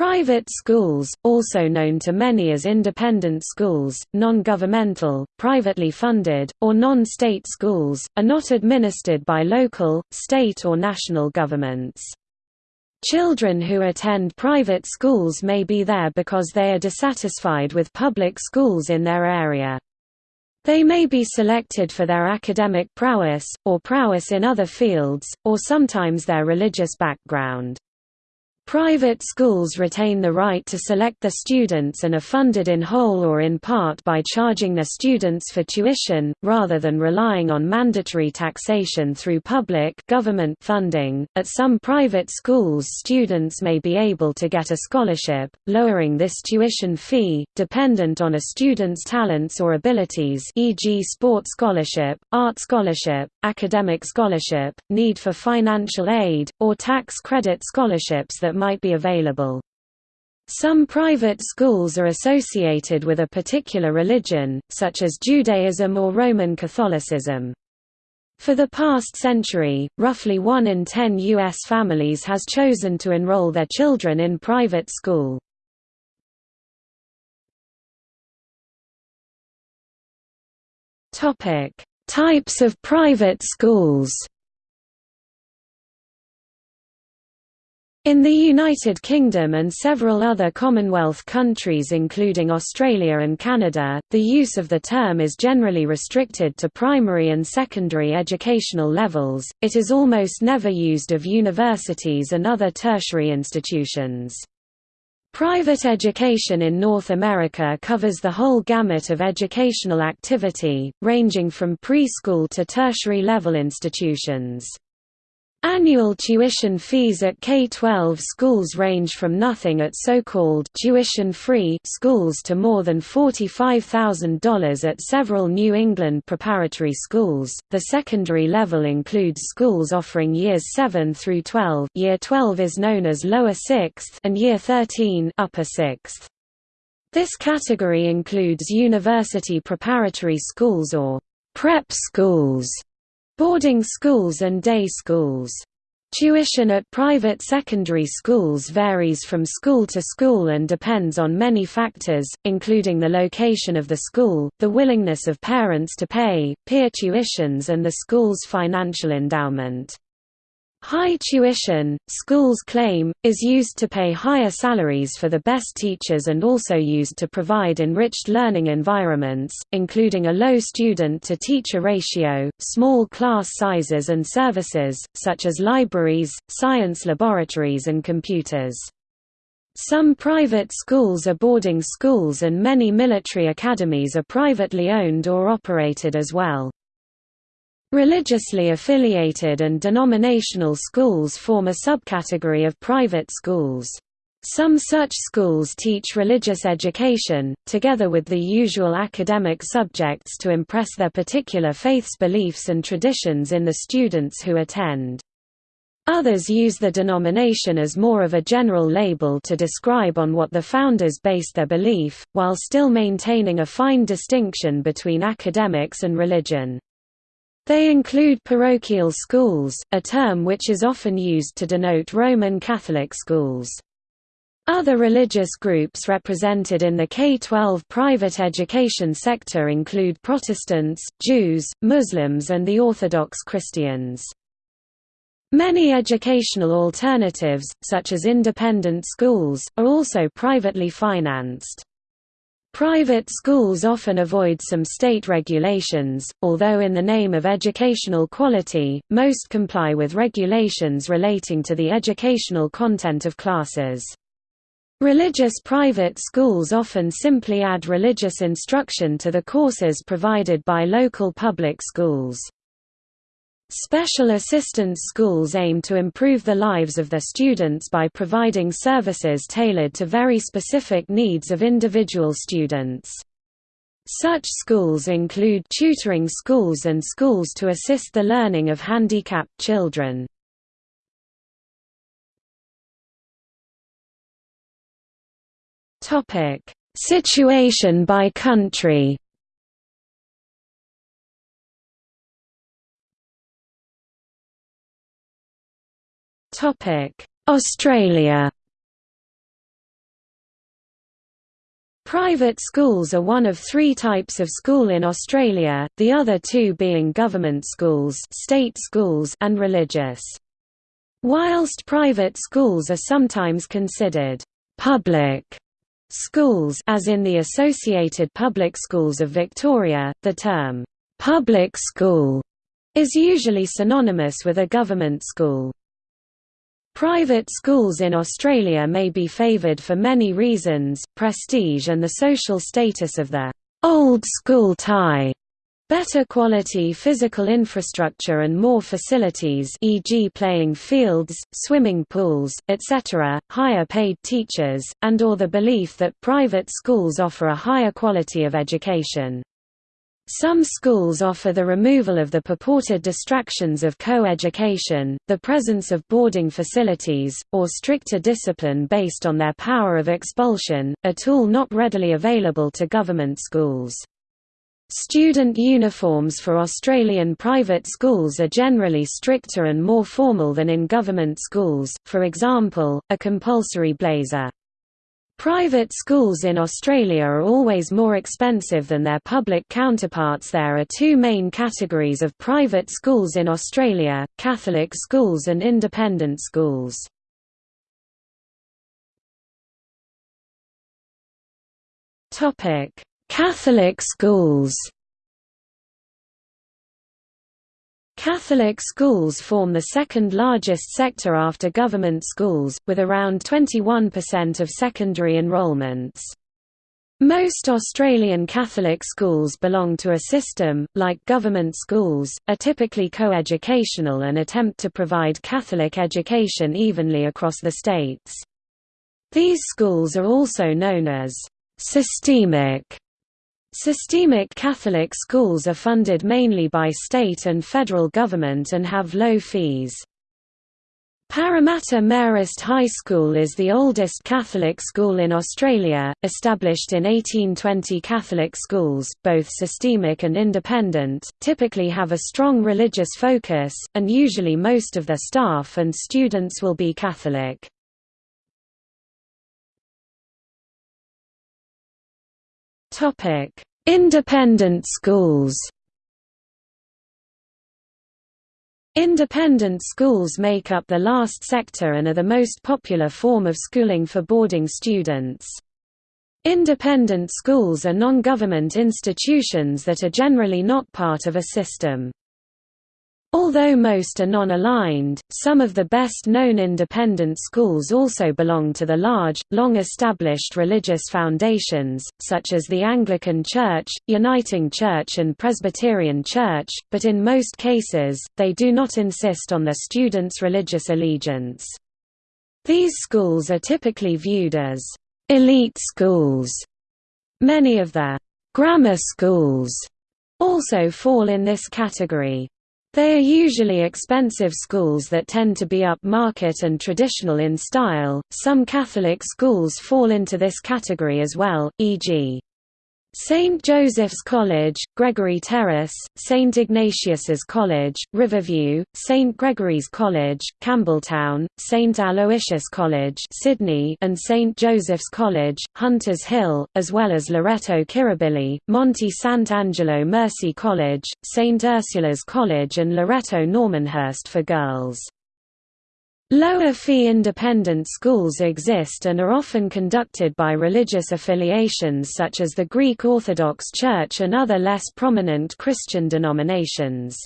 Private schools, also known to many as independent schools, non-governmental, privately funded, or non-state schools, are not administered by local, state or national governments. Children who attend private schools may be there because they are dissatisfied with public schools in their area. They may be selected for their academic prowess, or prowess in other fields, or sometimes their religious background. Private schools retain the right to select their students and are funded in whole or in part by charging their students for tuition, rather than relying on mandatory taxation through public government funding. At some private schools, students may be able to get a scholarship, lowering this tuition fee, dependent on a student's talents or abilities, e.g., sports scholarship, art scholarship, academic scholarship, need for financial aid, or tax credit scholarships that might be available. Some private schools are associated with a particular religion, such as Judaism or Roman Catholicism. For the past century, roughly 1 in 10 U.S. families has chosen to enroll their children in private school. Types of private schools In the United Kingdom and several other Commonwealth countries including Australia and Canada, the use of the term is generally restricted to primary and secondary educational levels, it is almost never used of universities and other tertiary institutions. Private education in North America covers the whole gamut of educational activity, ranging from preschool to tertiary level institutions. Annual tuition fees at K-12 schools range from nothing at so-called tuition-free schools to more than $45,000 at several New England preparatory schools. The secondary level includes schools offering years 7 through 12. Year 12 is known as lower 6th and year 13 upper 6th. This category includes university preparatory schools or prep schools Boarding schools and day schools. Tuition at private secondary schools varies from school to school and depends on many factors, including the location of the school, the willingness of parents to pay, peer tuitions and the school's financial endowment. High tuition, schools claim, is used to pay higher salaries for the best teachers and also used to provide enriched learning environments, including a low student-to-teacher ratio, small class sizes and services, such as libraries, science laboratories and computers. Some private schools are boarding schools and many military academies are privately owned or operated as well. Religiously affiliated and denominational schools form a subcategory of private schools. Some such schools teach religious education, together with the usual academic subjects to impress their particular faith's beliefs and traditions in the students who attend. Others use the denomination as more of a general label to describe on what the founders based their belief, while still maintaining a fine distinction between academics and religion. They include parochial schools, a term which is often used to denote Roman Catholic schools. Other religious groups represented in the K-12 private education sector include Protestants, Jews, Muslims and the Orthodox Christians. Many educational alternatives, such as independent schools, are also privately financed. Private schools often avoid some state regulations, although in the name of educational quality, most comply with regulations relating to the educational content of classes. Religious private schools often simply add religious instruction to the courses provided by local public schools. Special assistance schools aim to improve the lives of their students by providing services tailored to very specific needs of individual students. Such schools include tutoring schools and schools to assist the learning of handicapped children. Situation by country Australia Private schools are one of three types of school in Australia, the other two being government schools, state schools and religious. Whilst private schools are sometimes considered public schools as in the Associated Public Schools of Victoria, the term public school is usually synonymous with a government school. Private schools in Australia may be favoured for many reasons, prestige and the social status of the «old school tie», better quality physical infrastructure and more facilities e.g. playing fields, swimming pools, etc., higher paid teachers, and or the belief that private schools offer a higher quality of education. Some schools offer the removal of the purported distractions of co-education, the presence of boarding facilities, or stricter discipline based on their power of expulsion, a tool not readily available to government schools. Student uniforms for Australian private schools are generally stricter and more formal than in government schools, for example, a compulsory blazer. Private schools in Australia are always more expensive than their public counterparts There are two main categories of private schools in Australia, Catholic schools and independent schools. Catholic schools Catholic schools form the second largest sector after government schools, with around 21% of secondary enrolments. Most Australian Catholic schools belong to a system, like government schools, are typically co-educational and attempt to provide Catholic education evenly across the states. These schools are also known as systemic Systemic Catholic schools are funded mainly by state and federal government and have low fees. Parramatta Marist High School is the oldest Catholic school in Australia, established in 1820 Catholic schools, both systemic and independent, typically have a strong religious focus, and usually most of their staff and students will be Catholic. Independent schools Independent schools make up the last sector and are the most popular form of schooling for boarding students. Independent schools are non-government institutions that are generally not part of a system. Although most are non-aligned, some of the best-known independent schools also belong to the large, long-established religious foundations, such as the Anglican Church, Uniting Church and Presbyterian Church, but in most cases, they do not insist on their students' religious allegiance. These schools are typically viewed as elite schools. Many of the grammar schools also fall in this category. They are usually expensive schools that tend to be upmarket and traditional in style. Some Catholic schools fall into this category as well, e.g. St. Joseph's College, Gregory Terrace, St. Ignatius's College, Riverview, St. Gregory's College, Campbelltown, St. Aloysius College Sydney and St. Joseph's College, Hunters Hill, as well as Loreto Kirribilli, Monte Sant'Angelo Mercy College, St. Ursula's College and Loreto Normanhurst for girls. Lower-fee independent schools exist and are often conducted by religious affiliations such as the Greek Orthodox Church and other less prominent Christian denominations.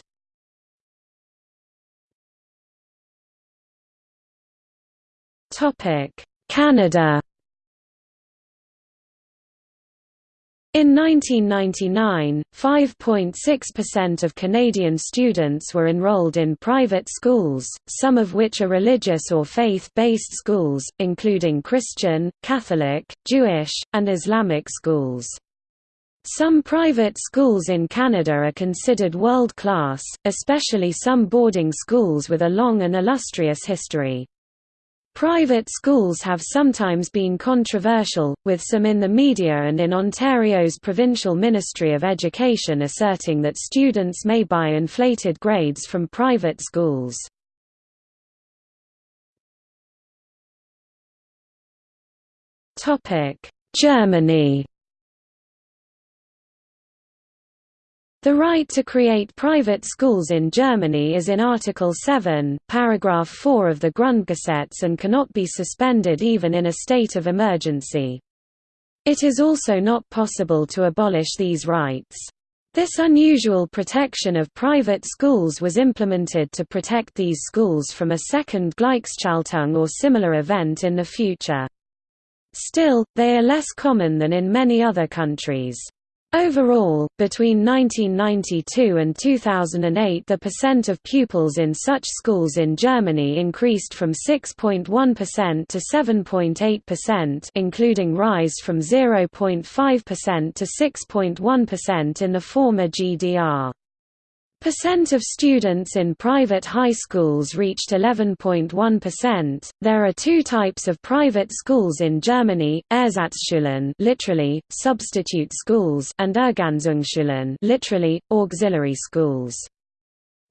Canada In 1999, 5.6% of Canadian students were enrolled in private schools, some of which are religious or faith-based schools, including Christian, Catholic, Jewish, and Islamic schools. Some private schools in Canada are considered world-class, especially some boarding schools with a long and illustrious history. Private schools have sometimes been controversial, with some in the media and in Ontario's Provincial Ministry of Education asserting that students may buy inflated grades from private schools. Germany The right to create private schools in Germany is in Article 7, paragraph 4 of the Grundgesetz and cannot be suspended even in a state of emergency. It is also not possible to abolish these rights. This unusual protection of private schools was implemented to protect these schools from a second Gleichschaltung or similar event in the future. Still, they are less common than in many other countries. Overall, between 1992 and 2008 the percent of pupils in such schools in Germany increased from 6.1% to 7.8% including rise from 0.5% to 6.1% in the former GDR. Percent of students in private high schools reached 11.1%. There are two types of private schools in Germany: Ersatzschulen, literally substitute schools, and Ergänzungsschulen, literally auxiliary schools.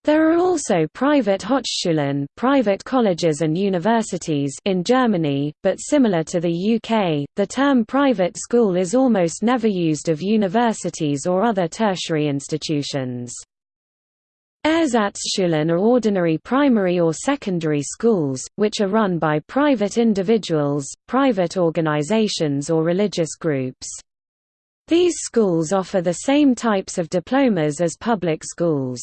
There are also private Hochschulen, private colleges and universities in Germany, but similar to the UK, the term private school is almost never used of universities or other tertiary institutions. Ersatzschulen are ordinary primary or secondary schools, which are run by private individuals, private organizations or religious groups. These schools offer the same types of diplomas as public schools.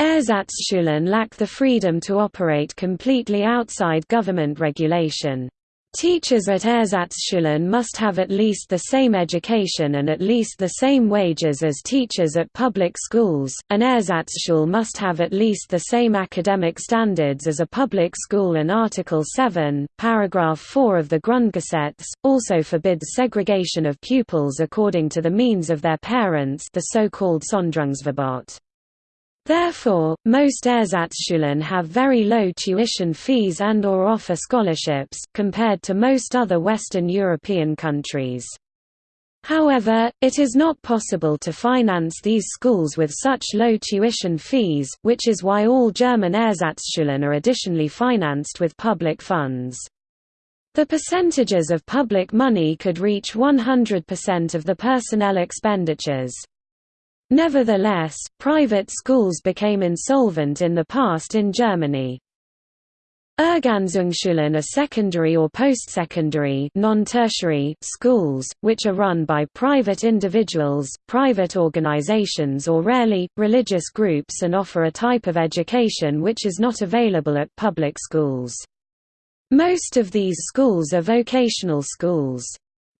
Ersatzschulen lack the freedom to operate completely outside government regulation. Teachers at Ersatzschulen must have at least the same education and at least the same wages as teachers at public schools. An Ersatzschule must have at least the same academic standards as a public school and Article 7, paragraph 4 of the Grundgesetz also forbids segregation of pupils according to the means of their parents, the so-called Sonderungsverbot. Therefore, most Ersatzschulen have very low tuition fees and or offer scholarships, compared to most other Western European countries. However, it is not possible to finance these schools with such low tuition fees, which is why all German Ersatzschulen are additionally financed with public funds. The percentages of public money could reach 100% of the personnel expenditures. Nevertheless, private schools became insolvent in the past in Germany. Ergänzungsschulen are secondary or post-secondary schools, which are run by private individuals, private organizations or rarely, religious groups and offer a type of education which is not available at public schools. Most of these schools are vocational schools.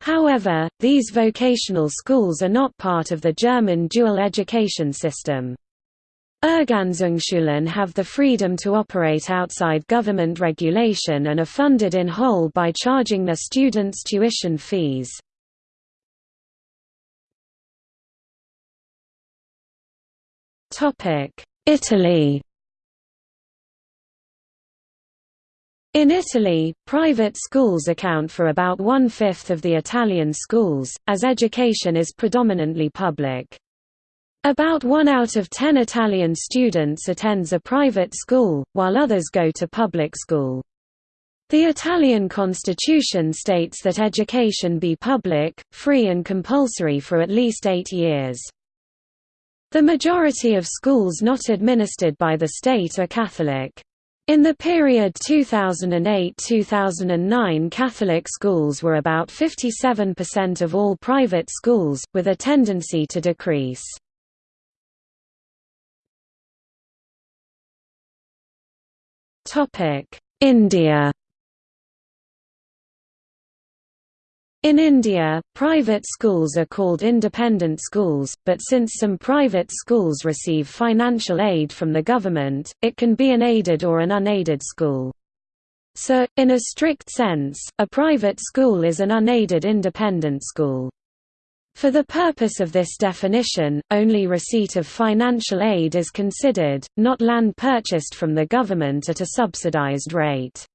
However, these vocational schools are not part of the German dual education system. Ergänzungsschulen have the freedom to operate outside government regulation and are funded in whole by charging their students tuition fees. Italy In Italy, private schools account for about one-fifth of the Italian schools, as education is predominantly public. About one out of ten Italian students attends a private school, while others go to public school. The Italian constitution states that education be public, free and compulsory for at least eight years. The majority of schools not administered by the state are Catholic. In the period 2008–2009 Catholic schools were about 57% of all private schools, with a tendency to decrease. India In India, private schools are called independent schools, but since some private schools receive financial aid from the government, it can be an aided or an unaided school. So, in a strict sense, a private school is an unaided independent school. For the purpose of this definition, only receipt of financial aid is considered, not land purchased from the government at a subsidized rate.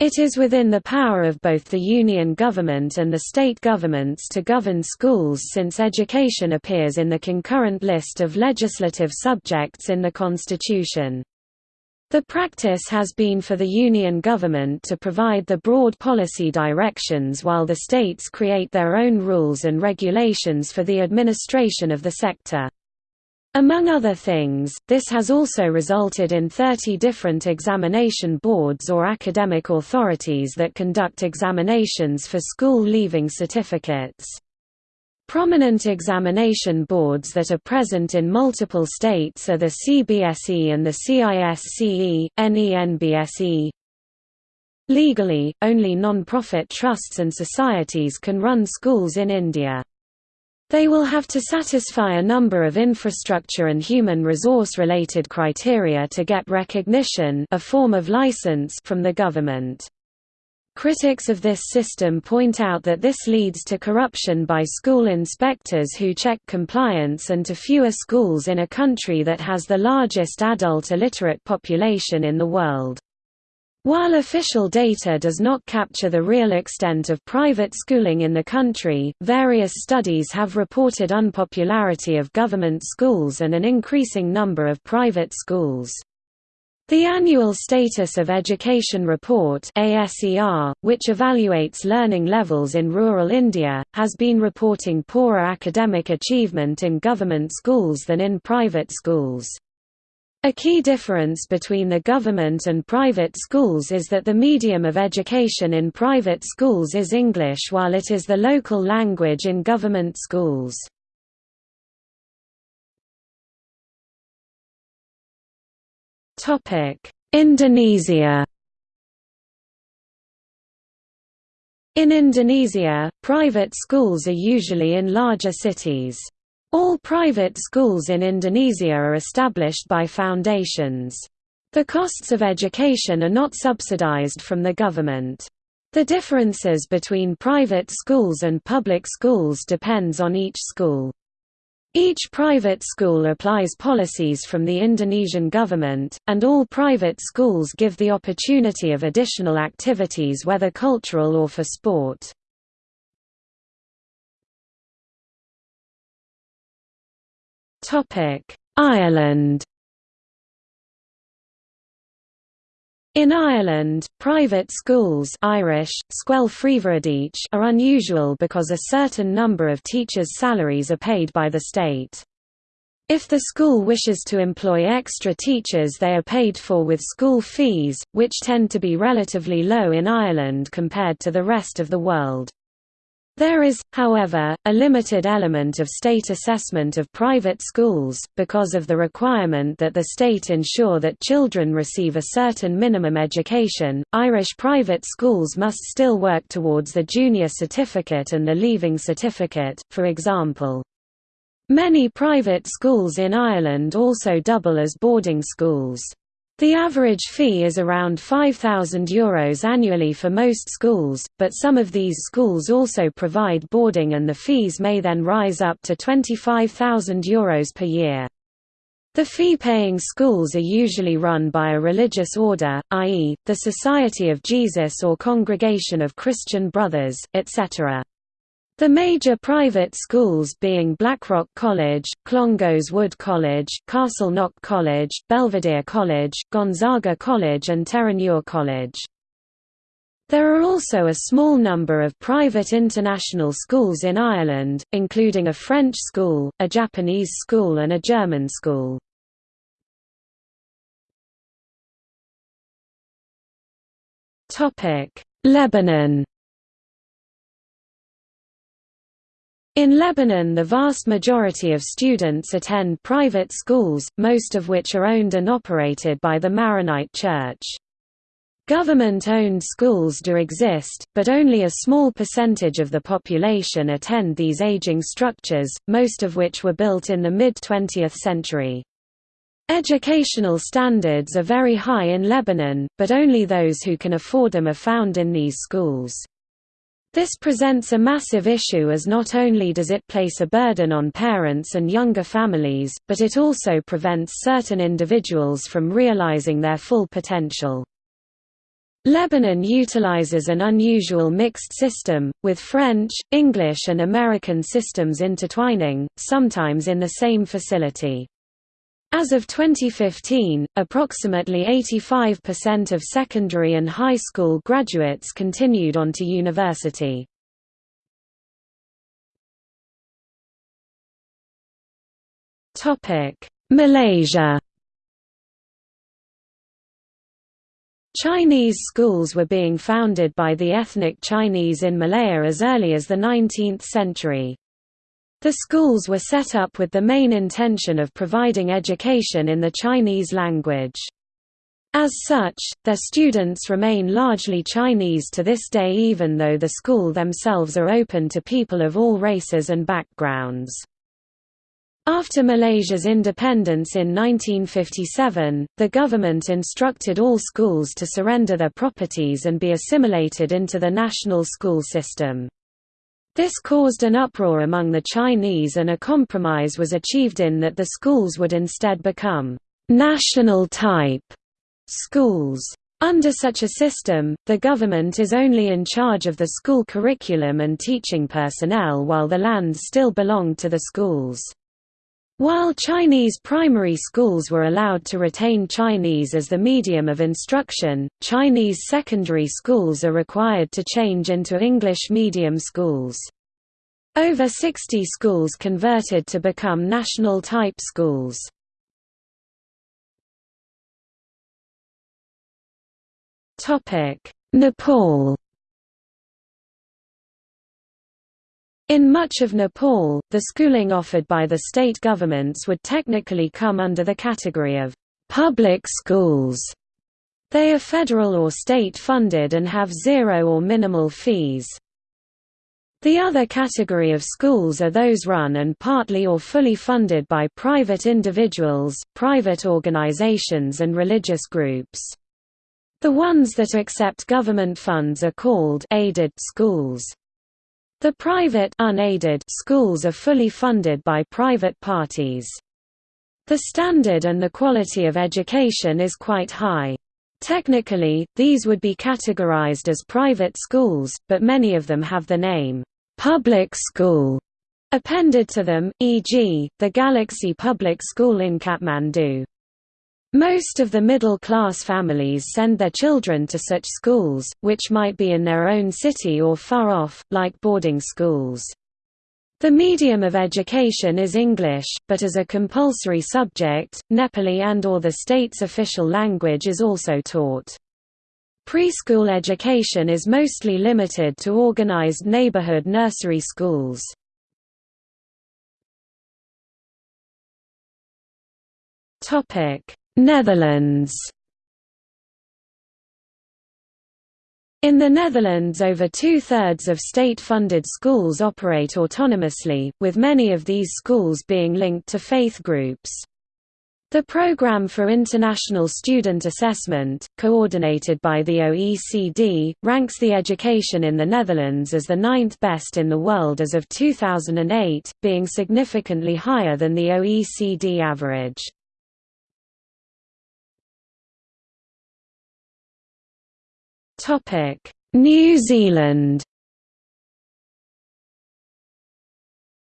It is within the power of both the Union government and the state governments to govern schools since education appears in the concurrent list of legislative subjects in the Constitution. The practice has been for the Union government to provide the broad policy directions while the states create their own rules and regulations for the administration of the sector. Among other things, this has also resulted in 30 different examination boards or academic authorities that conduct examinations for school leaving certificates. Prominent examination boards that are present in multiple states are the CBSE and the CISCE, NENBSE. Legally, only non-profit trusts and societies can run schools in India. They will have to satisfy a number of infrastructure and human resource-related criteria to get recognition a form of license from the government. Critics of this system point out that this leads to corruption by school inspectors who check compliance and to fewer schools in a country that has the largest adult illiterate population in the world. While official data does not capture the real extent of private schooling in the country, various studies have reported unpopularity of government schools and an increasing number of private schools. The Annual Status of Education Report which evaluates learning levels in rural India, has been reporting poorer academic achievement in government schools than in private schools. A key difference between the government and private schools is that the medium of education in private schools is English while it is the local language in government schools. Indonesia In Indonesia, private schools are usually in larger cities. All private schools in Indonesia are established by foundations. The costs of education are not subsidized from the government. The differences between private schools and public schools depends on each school. Each private school applies policies from the Indonesian government, and all private schools give the opportunity of additional activities whether cultural or for sport. Ireland In Ireland, private schools Irish, are unusual because a certain number of teachers' salaries are paid by the state. If the school wishes to employ extra teachers they are paid for with school fees, which tend to be relatively low in Ireland compared to the rest of the world. There is, however, a limited element of state assessment of private schools, because of the requirement that the state ensure that children receive a certain minimum education. Irish private schools must still work towards the junior certificate and the leaving certificate, for example. Many private schools in Ireland also double as boarding schools. The average fee is around €5,000 Euros annually for most schools, but some of these schools also provide boarding and the fees may then rise up to €25,000 Euros per year. The fee-paying schools are usually run by a religious order, i.e., the Society of Jesus or Congregation of Christian Brothers, etc. The major private schools being Blackrock College, Clongowes Wood College, Castleknock College, Belvedere College, Gonzaga College and Terenure College. There are also a small number of private international schools in Ireland, including a French school, a Japanese school and a German school. Lebanon In Lebanon the vast majority of students attend private schools, most of which are owned and operated by the Maronite Church. Government-owned schools do exist, but only a small percentage of the population attend these aging structures, most of which were built in the mid-20th century. Educational standards are very high in Lebanon, but only those who can afford them are found in these schools. This presents a massive issue as not only does it place a burden on parents and younger families, but it also prevents certain individuals from realizing their full potential. Lebanon utilizes an unusual mixed system, with French, English and American systems intertwining, sometimes in the same facility. As of 2015, approximately 85% of secondary and high school graduates continued on to university. Malaysia Chinese schools were being founded by the ethnic Chinese in Malaya as early as the 19th century. The schools were set up with the main intention of providing education in the Chinese language. As such, their students remain largely Chinese to this day even though the school themselves are open to people of all races and backgrounds. After Malaysia's independence in 1957, the government instructed all schools to surrender their properties and be assimilated into the national school system. This caused an uproar among the Chinese and a compromise was achieved in that the schools would instead become national type schools. Under such a system, the government is only in charge of the school curriculum and teaching personnel while the land still belonged to the schools. While Chinese primary schools were allowed to retain Chinese as the medium of instruction, Chinese secondary schools are required to change into English medium schools. Over 60 schools converted to become national type schools. Nepal In much of Nepal, the schooling offered by the state governments would technically come under the category of public schools. They are federal or state funded and have zero or minimal fees. The other category of schools are those run and partly or fully funded by private individuals, private organizations and religious groups. The ones that accept government funds are called aided schools. The private unaided schools are fully funded by private parties. The standard and the quality of education is quite high. Technically, these would be categorized as private schools, but many of them have the name, public school, appended to them, e.g., the Galaxy Public School in Kathmandu. Most of the middle-class families send their children to such schools, which might be in their own city or far off, like boarding schools. The medium of education is English, but as a compulsory subject, Nepali and or the state's official language is also taught. Preschool education is mostly limited to organized neighborhood nursery schools. Topic: Netherlands In the Netherlands over two-thirds of state-funded schools operate autonomously, with many of these schools being linked to faith groups. The Programme for International Student Assessment, coordinated by the OECD, ranks the education in the Netherlands as the ninth best in the world as of 2008, being significantly higher than the OECD average. New Zealand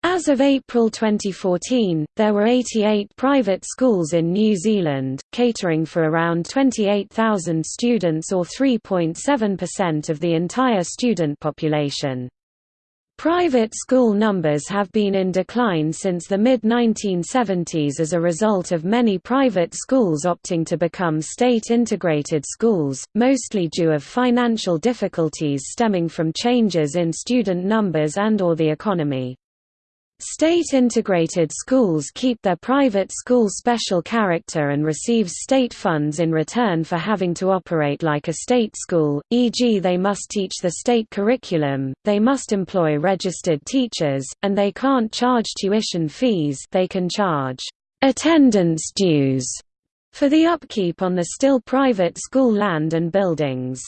As of April 2014, there were 88 private schools in New Zealand, catering for around 28,000 students or 3.7% of the entire student population. Private school numbers have been in decline since the mid-1970s as a result of many private schools opting to become state-integrated schools, mostly due of financial difficulties stemming from changes in student numbers and or the economy. State-integrated schools keep their private school special character and receives state funds in return for having to operate like a state school, e.g. they must teach the state curriculum, they must employ registered teachers, and they can't charge tuition fees they can charge attendance dues for the upkeep on the still private school land and buildings.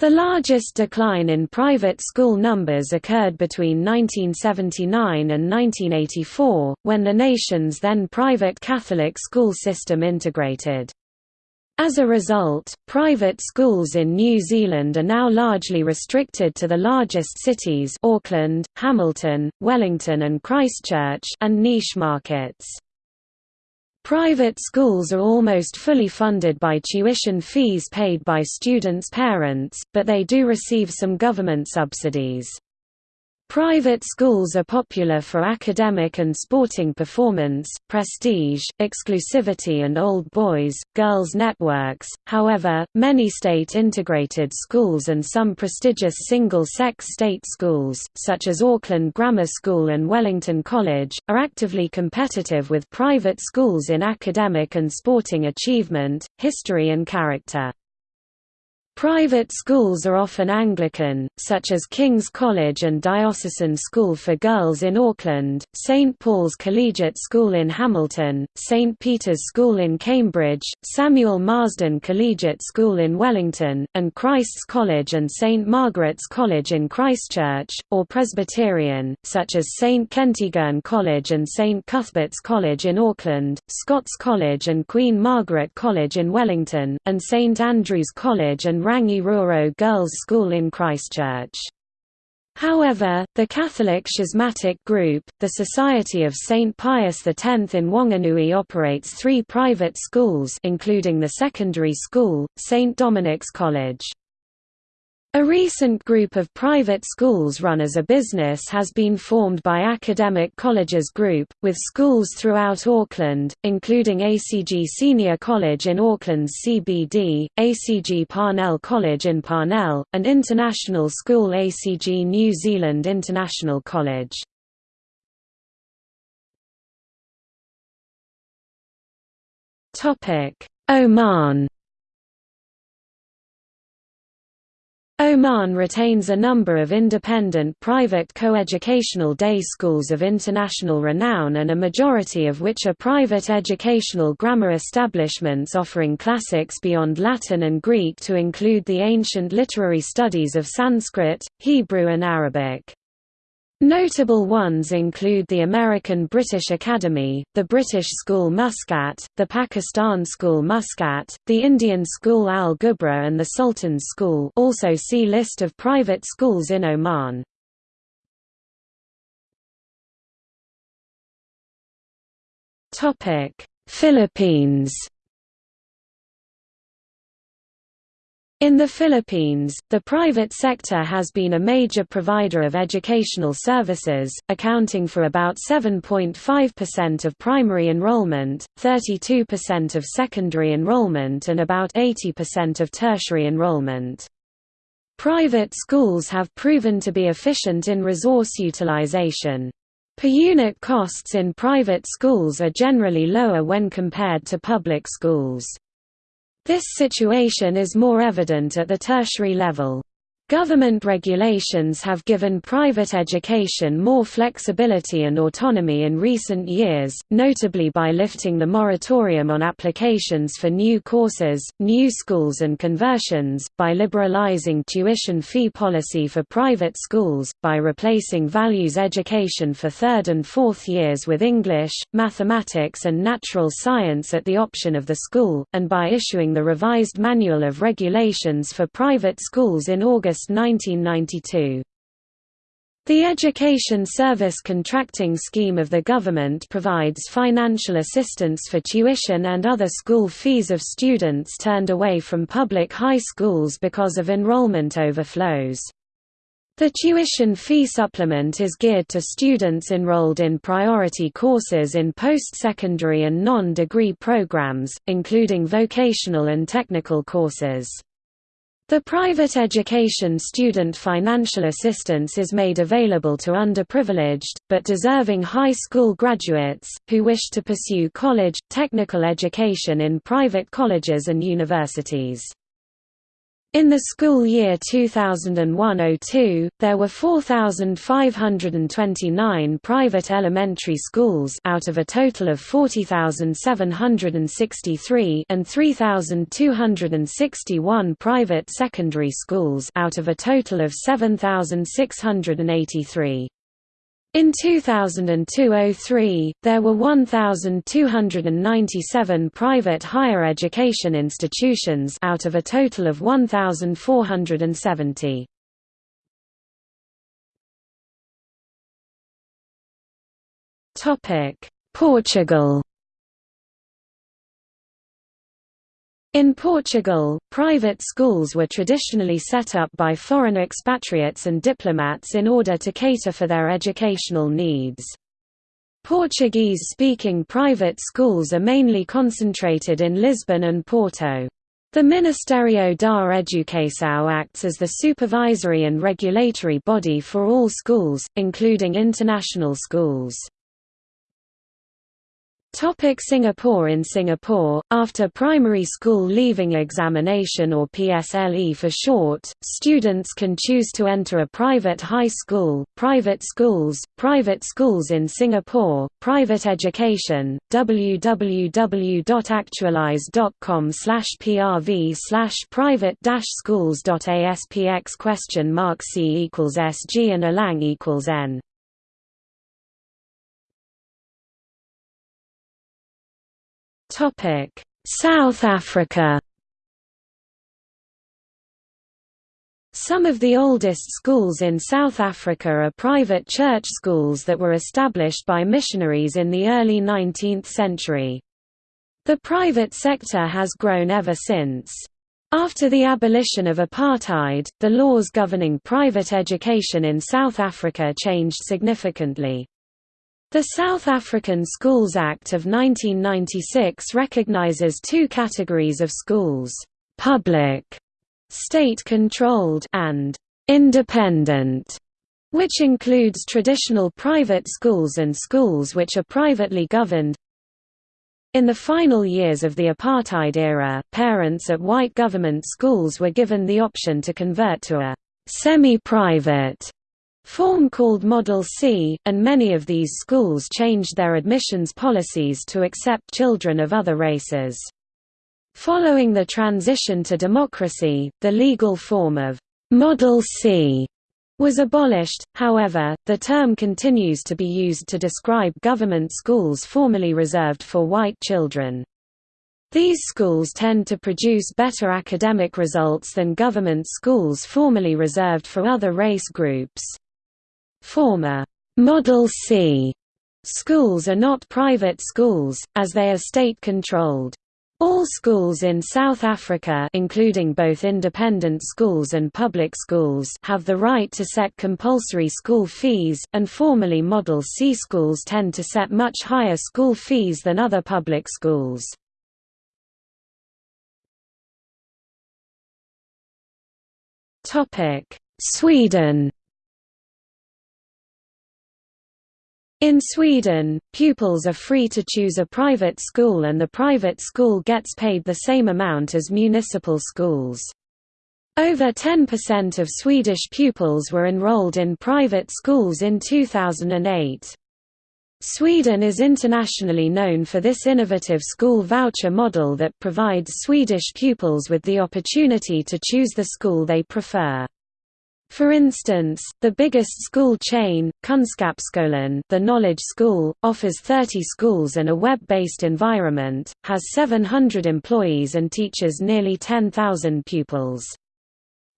The largest decline in private school numbers occurred between 1979 and 1984, when the nation's then private Catholic school system integrated. As a result, private schools in New Zealand are now largely restricted to the largest cities Auckland, Hamilton, Wellington and Christchurch and niche markets. Private schools are almost fully funded by tuition fees paid by students' parents, but they do receive some government subsidies. Private schools are popular for academic and sporting performance, prestige, exclusivity and old boys, girls networks, however, many state-integrated schools and some prestigious single-sex state schools, such as Auckland Grammar School and Wellington College, are actively competitive with private schools in academic and sporting achievement, history and character. Private schools are often Anglican, such as King's College and Diocesan School for Girls in Auckland, St Paul's Collegiate School in Hamilton, St Peter's School in Cambridge, Samuel Marsden Collegiate School in Wellington, and Christ's College and St Margaret's College in Christchurch, or Presbyterian, such as St Kentigern College and St Cuthbert's College in Auckland, Scots College and Queen Margaret College in Wellington, and St Andrew's College and Rangi Ruru Girls' School in Christchurch. However, the Catholic schismatic group, the Society of St. Pius X in Wanganui operates three private schools including the secondary school, St. Dominic's College. A recent group of private schools run as a business has been formed by Academic Colleges Group, with schools throughout Auckland, including ACG Senior College in Auckland's CBD, ACG Parnell College in Parnell, and international school ACG New Zealand International College. Oman Oman retains a number of independent private coeducational day schools of international renown and a majority of which are private educational grammar establishments offering classics beyond Latin and Greek to include the ancient literary studies of Sanskrit, Hebrew and Arabic. Notable ones include the American British Academy, the British School Muscat, the Pakistan School Muscat, the Indian School Al Ghubra and the Sultan's School also see List of private schools in Oman. Philippines In the Philippines, the private sector has been a major provider of educational services, accounting for about 7.5% of primary enrollment, 32% of secondary enrollment and about 80% of tertiary enrollment. Private schools have proven to be efficient in resource utilization. Per unit costs in private schools are generally lower when compared to public schools. This situation is more evident at the tertiary level. Government regulations have given private education more flexibility and autonomy in recent years, notably by lifting the moratorium on applications for new courses, new schools and conversions, by liberalizing tuition fee policy for private schools, by replacing values education for third and fourth years with English, mathematics and natural science at the option of the school, and by issuing the revised Manual of Regulations for Private Schools in August August 1992. The Education Service Contracting Scheme of the government provides financial assistance for tuition and other school fees of students turned away from public high schools because of enrollment overflows. The tuition fee supplement is geared to students enrolled in priority courses in post-secondary and non-degree programs, including vocational and technical courses. The private education student financial assistance is made available to underprivileged, but deserving high school graduates, who wish to pursue college, technical education in private colleges and universities. In the school year 2001–02, there were 4,529 private elementary schools out of a total of 40,763 and 3,261 private secondary schools out of a total of 7,683. In 2002–03, there were 1,297 private higher education institutions out of a total of 1,470. Portugal In Portugal, private schools were traditionally set up by foreign expatriates and diplomats in order to cater for their educational needs. Portuguese-speaking private schools are mainly concentrated in Lisbon and Porto. The Ministerio da Educação acts as the supervisory and regulatory body for all schools, including international schools. Topic Singapore In Singapore, after primary school leaving examination or PSLE for short, students can choose to enter a private high school, private schools, private schools in Singapore, private education, www.actualize.com slash prv slash private-schools.aspx question mark c equals sg and alang equals n South Africa. Some of the oldest schools in South Africa are private church schools that were established by missionaries in the early 19th century. The private sector has grown ever since. After the abolition of apartheid, the laws governing private education in South Africa changed significantly. The South African Schools Act of 1996 recognizes two categories of schools, public, state-controlled and independent, which includes traditional private schools and schools which are privately governed. In the final years of the apartheid era, parents at white government schools were given the option to convert to a semi-private form called Model C, and many of these schools changed their admissions policies to accept children of other races. Following the transition to democracy, the legal form of Model C was abolished, however, the term continues to be used to describe government schools formerly reserved for white children. These schools tend to produce better academic results than government schools formerly reserved for other race groups. Former Model C schools are not private schools, as they are state-controlled. All schools in South Africa including both independent schools and public schools have the right to set compulsory school fees, and formerly Model C schools tend to set much higher school fees than other public schools. Sweden In Sweden, pupils are free to choose a private school and the private school gets paid the same amount as municipal schools. Over 10% of Swedish pupils were enrolled in private schools in 2008. Sweden is internationally known for this innovative school voucher model that provides Swedish pupils with the opportunity to choose the school they prefer. For instance, the biggest school chain, Kunskapsskolan the Knowledge School, offers 30 schools and a web-based environment, has 700 employees and teaches nearly 10,000 pupils.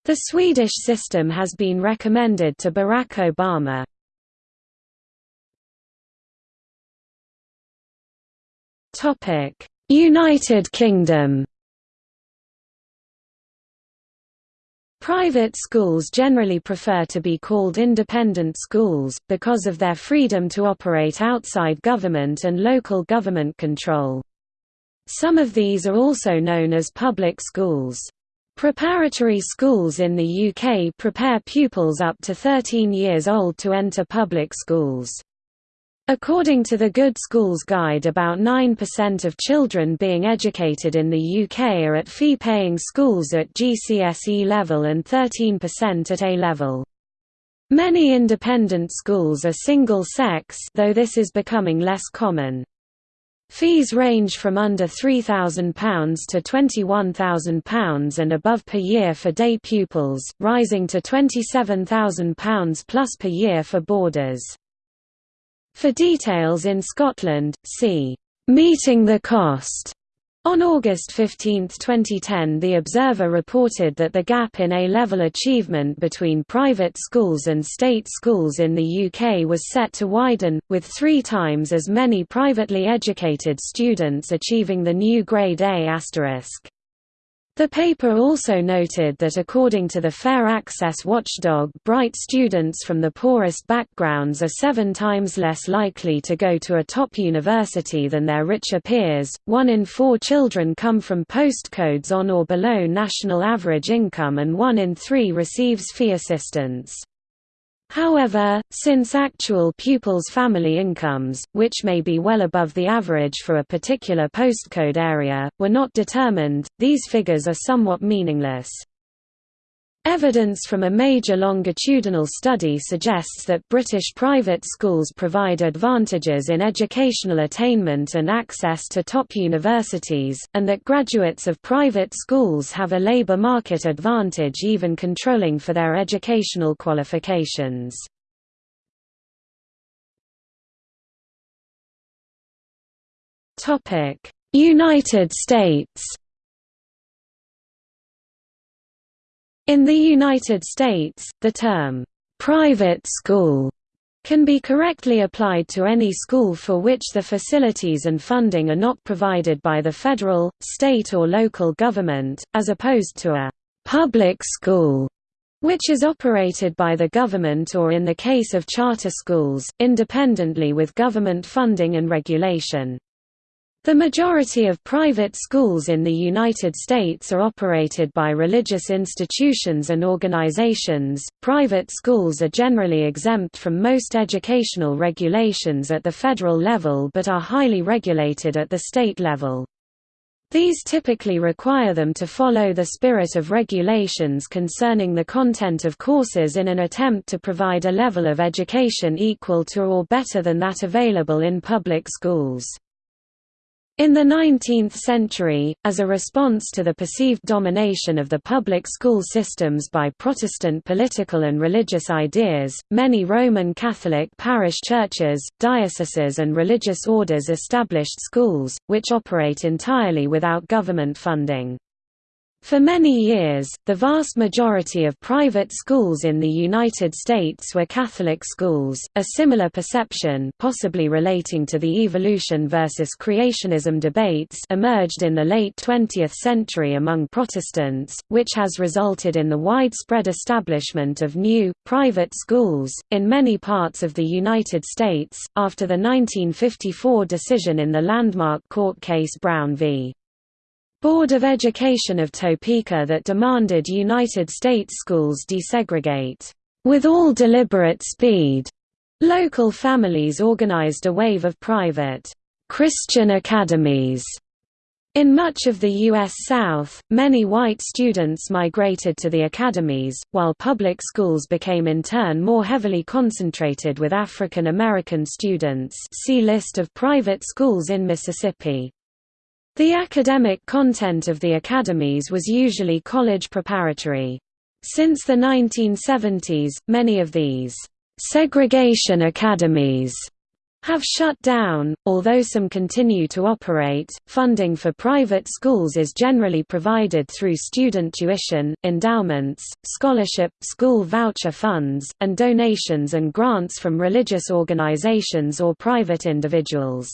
The Swedish system has been recommended to Barack Obama. United Kingdom Private schools generally prefer to be called independent schools, because of their freedom to operate outside government and local government control. Some of these are also known as public schools. Preparatory schools in the UK prepare pupils up to 13 years old to enter public schools. According to the Good Schools Guide about 9% of children being educated in the UK are at fee-paying schools at GCSE level and 13% at A level. Many independent schools are single-sex though this is becoming less common. Fees range from under £3,000 to £21,000 and above per year for day pupils, rising to £27,000 plus per year for boarders. For details in Scotland, see Meeting the Cost. On August 15, 2010 The Observer reported that the gap in A-level achievement between private schools and state schools in the UK was set to widen, with three times as many privately educated students achieving the new grade A*. The paper also noted that according to the Fair Access watchdog bright students from the poorest backgrounds are seven times less likely to go to a top university than their richer peers, one in four children come from postcodes on or below national average income and one in three receives fee assistance. However, since actual pupils' family incomes, which may be well above the average for a particular postcode area, were not determined, these figures are somewhat meaningless. Evidence from a major longitudinal study suggests that British private schools provide advantages in educational attainment and access to top universities, and that graduates of private schools have a labour market advantage even controlling for their educational qualifications. United States In the United States, the term, "'private school' can be correctly applied to any school for which the facilities and funding are not provided by the federal, state or local government, as opposed to a «public school» which is operated by the government or in the case of charter schools, independently with government funding and regulation. The majority of private schools in the United States are operated by religious institutions and organizations. Private schools are generally exempt from most educational regulations at the federal level but are highly regulated at the state level. These typically require them to follow the spirit of regulations concerning the content of courses in an attempt to provide a level of education equal to or better than that available in public schools. In the 19th century, as a response to the perceived domination of the public school systems by Protestant political and religious ideas, many Roman Catholic parish churches, dioceses and religious orders established schools, which operate entirely without government funding. For many years, the vast majority of private schools in the United States were Catholic schools. A similar perception, possibly relating to the evolution versus creationism debates, emerged in the late 20th century among Protestants, which has resulted in the widespread establishment of new, private schools, in many parts of the United States, after the 1954 decision in the landmark court case Brown v. Board of Education of Topeka that demanded United States schools desegregate, with all deliberate speed. Local families organized a wave of private, Christian academies. In much of the U.S. South, many white students migrated to the academies, while public schools became in turn more heavily concentrated with African American students see List of private schools in Mississippi. The academic content of the academies was usually college preparatory. Since the 1970s, many of these segregation academies have shut down, although some continue to operate. Funding for private schools is generally provided through student tuition, endowments, scholarship, school voucher funds, and donations and grants from religious organizations or private individuals.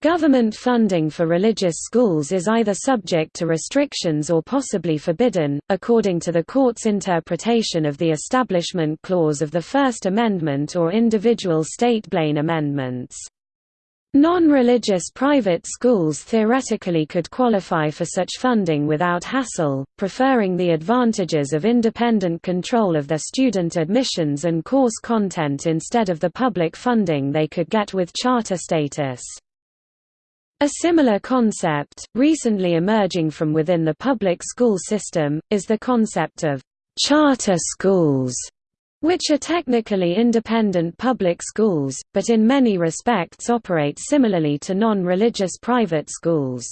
Government funding for religious schools is either subject to restrictions or possibly forbidden, according to the court's interpretation of the Establishment Clause of the First Amendment or individual state Blaine amendments. Non-religious private schools theoretically could qualify for such funding without hassle, preferring the advantages of independent control of their student admissions and course content instead of the public funding they could get with charter status. A similar concept, recently emerging from within the public school system, is the concept of charter schools, which are technically independent public schools, but in many respects operate similarly to non-religious private schools.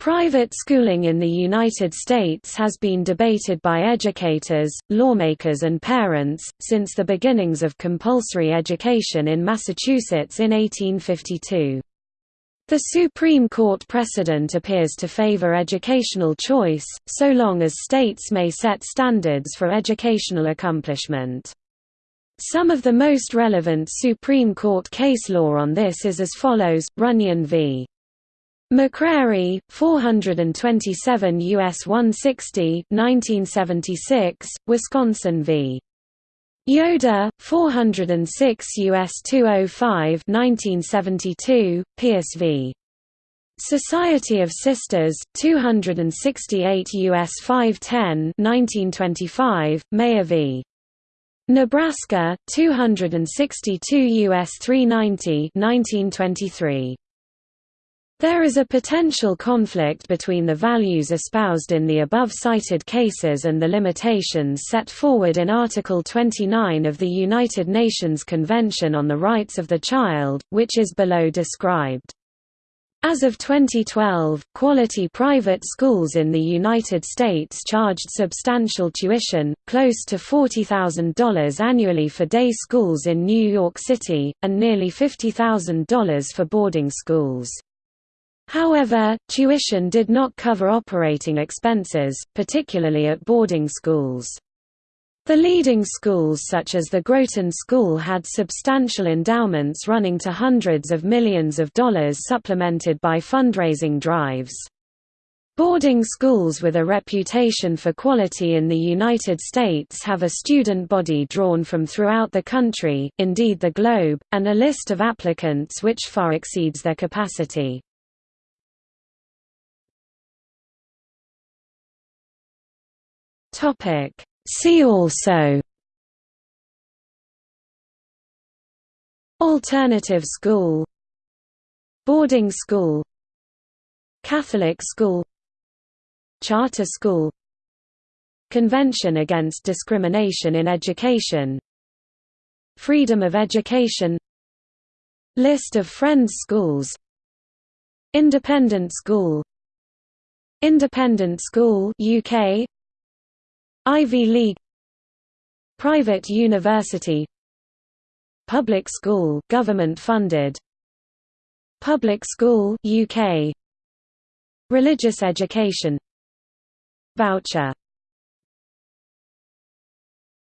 Private schooling in the United States has been debated by educators, lawmakers and parents, since the beginnings of compulsory education in Massachusetts in 1852. The Supreme Court precedent appears to favor educational choice, so long as states may set standards for educational accomplishment. Some of the most relevant Supreme Court case law on this is as follows, Runyon v. McCrary, 427 U.S. 160 1976, Wisconsin v. Yoder, 406 U.S. 205 1972, Pierce v. Society of Sisters, 268 U.S. 510 1925, Meyer v. Nebraska, 262 U.S. 390 1923. There is a potential conflict between the values espoused in the above-cited cases and the limitations set forward in Article 29 of the United Nations Convention on the Rights of the Child, which is below described. As of 2012, quality private schools in the United States charged substantial tuition, close to $40,000 annually for day schools in New York City, and nearly $50,000 for boarding schools. However, tuition did not cover operating expenses, particularly at boarding schools. The leading schools such as the Groton School had substantial endowments running to hundreds of millions of dollars supplemented by fundraising drives. Boarding schools with a reputation for quality in the United States have a student body drawn from throughout the country, indeed the globe, and a list of applicants which far exceeds their capacity. Topic: See also Alternative school Boarding school Catholic school Charter school Convention Against Discrimination in Education Freedom of Education List of Friends schools Independent school Independent school UK Ivy League Private university Public school government funded Public school UK Religious education Voucher